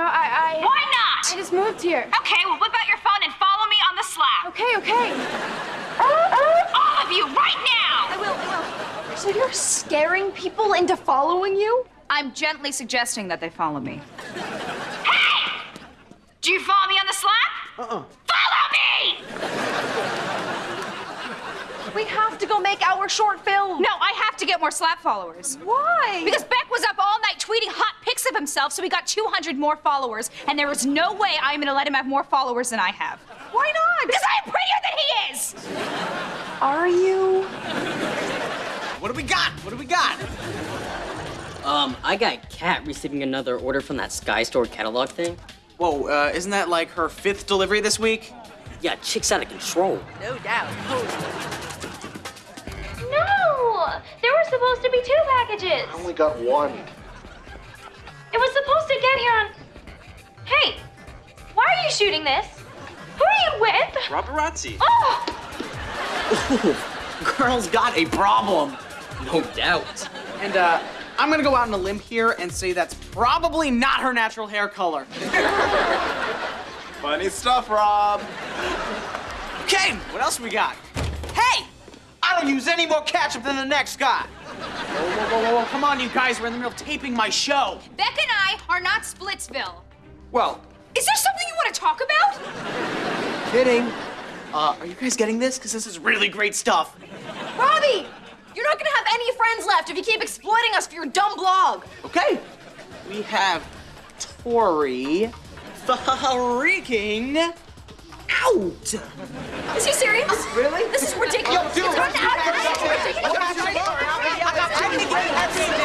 No, I, I. Why not? I just moved here. Okay, well, whip out your phone and follow me on the Slap. Okay, okay. All of you, right now! I will, I will. So you're scaring people into following you? I'm gently suggesting that they follow me. Hey! Do you follow me on the Slap? Uh-uh. Follow me! We have to go make our short film. No, I have to get more slap followers. Why? Because Beck was up all night tweeting hot pics of himself, so he got 200 more followers, and there is no way I'm gonna let him have more followers than I have. Why not? Because I am prettier than he is! Are you? What do we got? What do we got? Um, I got Cat receiving another order from that Sky Store catalog thing. Whoa, uh, isn't that like her fifth delivery this week? Yeah, chick's out of control. No doubt. No! There were supposed to be two packages. I only got one. It was supposed to get here on. Hey, why are you shooting this? Who are you with? Paparazzi. Oh! Girl's got a problem. No doubt. And, uh, I'm gonna go out on a limb here and say that's probably not her natural hair color. Funny stuff, Rob. Okay, what else we got? Hey! I don't use any more ketchup than the next guy. Whoa, whoa, whoa, whoa, whoa, come on, you guys. We're in the middle of taping my show. Beck and I are not Splitsville. Well, Is there something you want to talk about? kidding. Uh, are you guys getting this? Because this is really great stuff. Robbie! You're not gonna have any friends left if you keep exploiting us for your dumb blog. Okay. We have Tori freaking out. Is he serious? Really? This is ridiculous. Yo, dude. It's gotten out of hand. This is ridiculous. What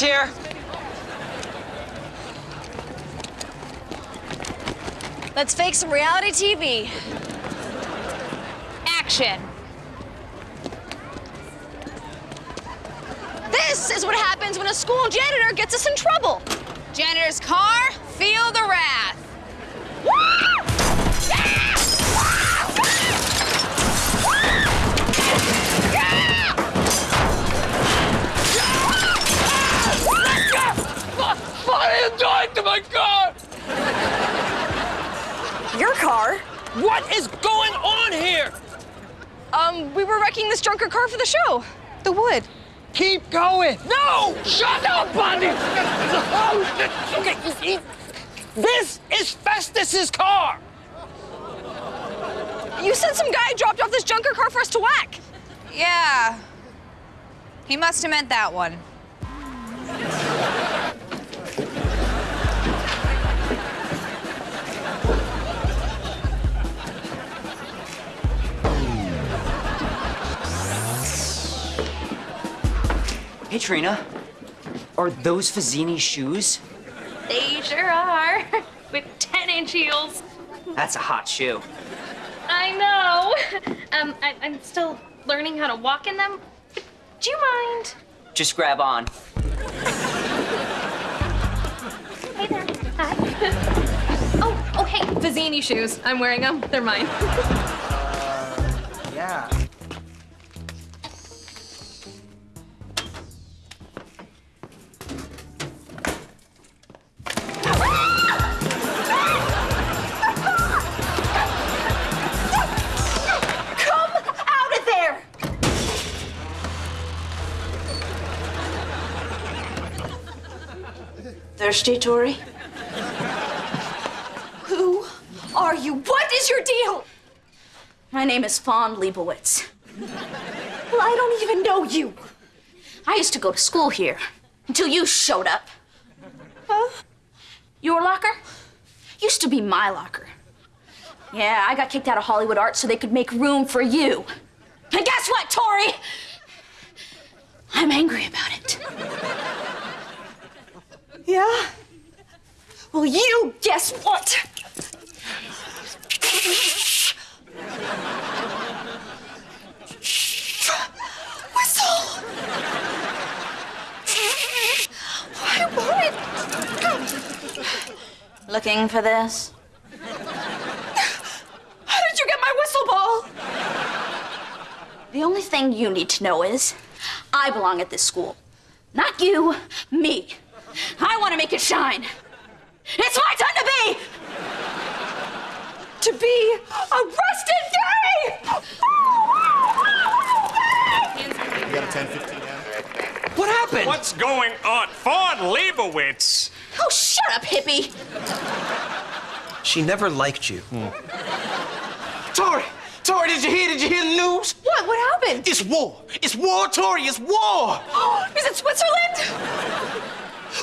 Here. Let's fake some reality TV. Action. This is what happens when a school janitor gets us in trouble. Janitor's car, feel the wrath. Is going on here? Um, we were wrecking this drunker car for the show. The wood. Keep going. No! Shut up, Bundy! Okay, he- this is Festus's car. You said some guy dropped off this junker car for us to whack. Yeah. He must have meant that one. Hey, Trina. Are those Fazzini shoes? They sure are. With 10 inch heels. That's a hot shoe. I know. Um, I, I'm still learning how to walk in them. Do you mind? Just grab on. Hey there. Hi. oh, oh, hey, Fazzini shoes. I'm wearing them. They're mine. Thirsty, Tori? Who are you? What is your deal? My name is Fawn Leibowitz. Well, I don't even know you. I used to go to school here until you showed up. Huh? Your locker used to be my locker. Yeah, I got kicked out of Hollywood Art so they could make room for you. And guess what, Tori? I'm angry about it. Yeah? Well, you guess what? Whistle! Want it. Looking for this? How did you get my whistle ball? The only thing you need to know is I belong at this school. Not you, me. I want to make it shine. It's my time to be! To be arrested gay! You got a 10, 15 down? What happened? What's going on? Fawn Leibowitz! Oh, shut up, hippie! She never liked you. Hmm. Tori! Tori, did you hear? Did you hear the news? What? What happened? It's war. It's war, Tori. It's war. Is it Switzerland?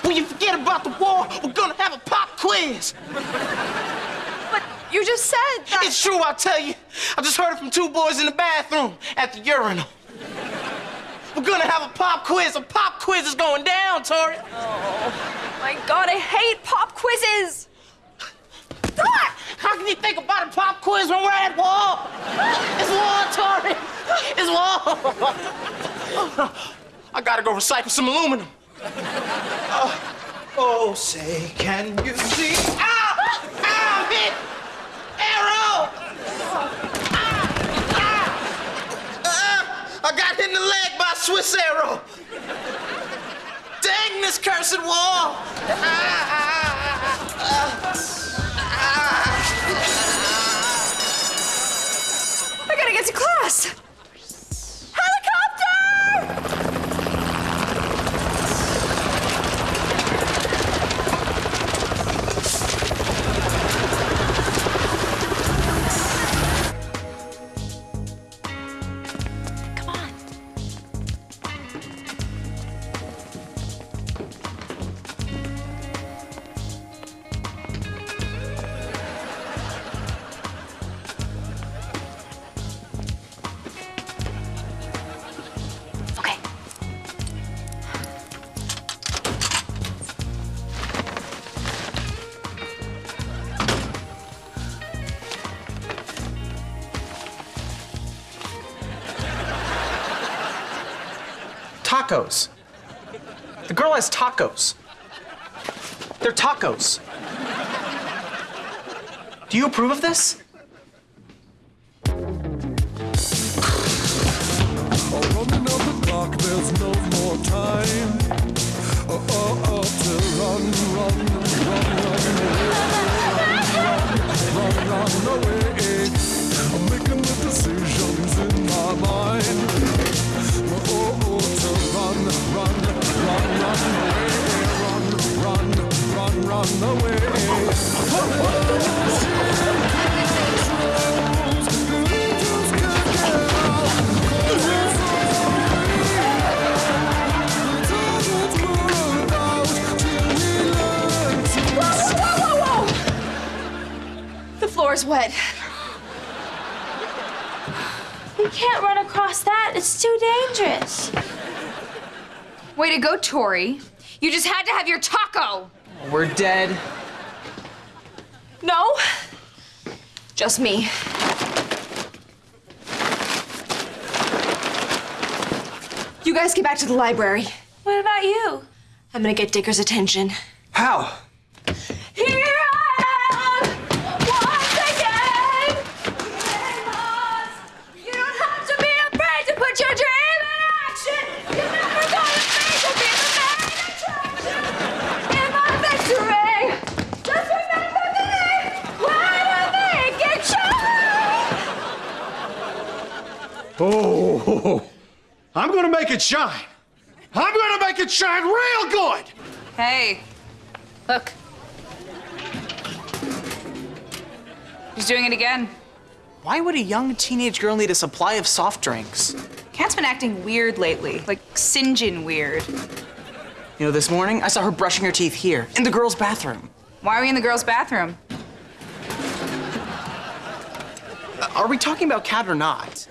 When you forget about the war, we're gonna have a pop quiz. But you just said that. It's true, I'll tell you. I just heard it from two boys in the bathroom at the urinal. We're gonna have a pop quiz. A pop quiz is going down, Tori. Oh, my God, I hate pop quizzes. How can you think about a pop quiz when we're at war? It's war, Tori. It's war. I gotta go recycle some aluminum. Oh, oh, say, can you see? Ow! Ow! Hit! Arrow! Ah! Ah! Ah! I got hit in the leg by a Swiss arrow. Dang this cursed wall! Ah, ah, ah, Tacos. The girl has tacos. They're tacos. Do you approve of this? Oh, oh, oh. I'm making the decisions in my mind. Oh, oh, oh, run away. It's too dangerous. Way to go, Tori. You just had to have your taco. We're dead. No. Just me. You guys get back to the library. What about you? I'm gonna get Dicker's attention. How? It shine. I'm gonna make it shine real good. Hey, look. He's doing it again. Why would a young teenage girl need a supply of soft drinks? Cat's been acting weird lately, like Sinjin weird. You know, this morning I saw her brushing her teeth here in the girls' bathroom. Why are we in the girls' bathroom? Uh, Are we talking about Cat or not?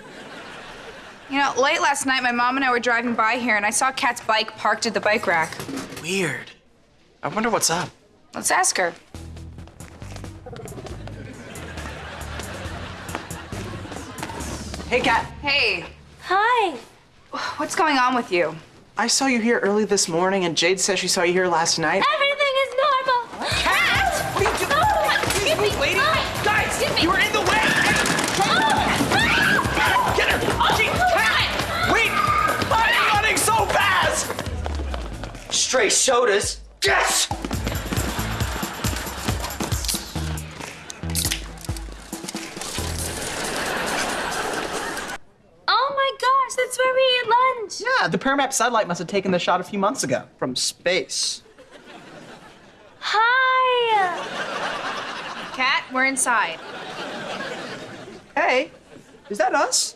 You know, late last night, my mom and I were driving by here, and I saw Cat's bike parked at the bike rack. Weird. I wonder what's up. Let's ask her. Hey, Cat. Hey, Hi. what's going on with you? I saw you here early this morning, and Jade says she saw you here last night. Everything Stray sodas. Yes! Oh my gosh, that's where we eat lunch. Yeah, the Paramap satellite must have taken the shot a few months ago from space. Hi. Cat, we're inside. Hey, is that us?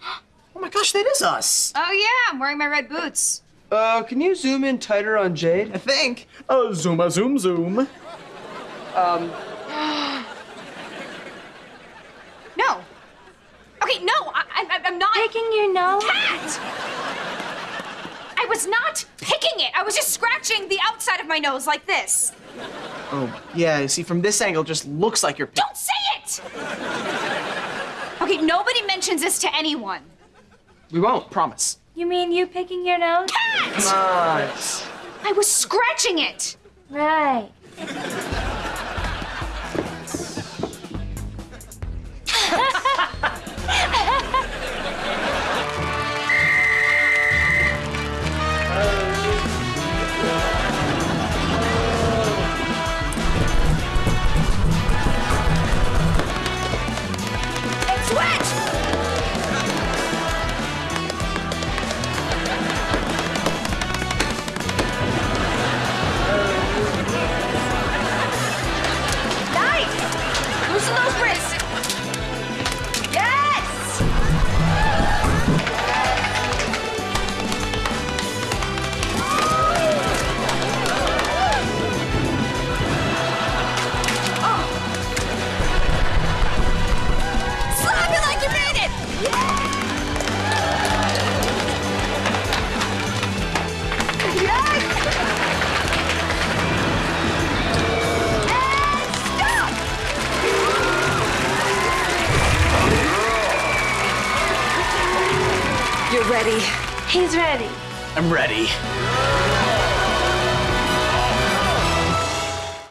Oh my gosh, that is us. Oh, yeah, I'm wearing my red boots. Uh, can you zoom in tighter on Jade? I think. Oh, zoom a zoom zoom. Um, No. Okay, no, I, I, I'm not. Picking your nose? Cat! I was not picking it. I was just scratching the outside of my nose like this. oh, yeah, you see, from this angle, it just looks like you're. Don't say it! Okay, nobody mentions this to anyone. We won't, promise. You mean you picking your nose? Cat! Nice. I was scratching it. Right. He's ready. I'm ready.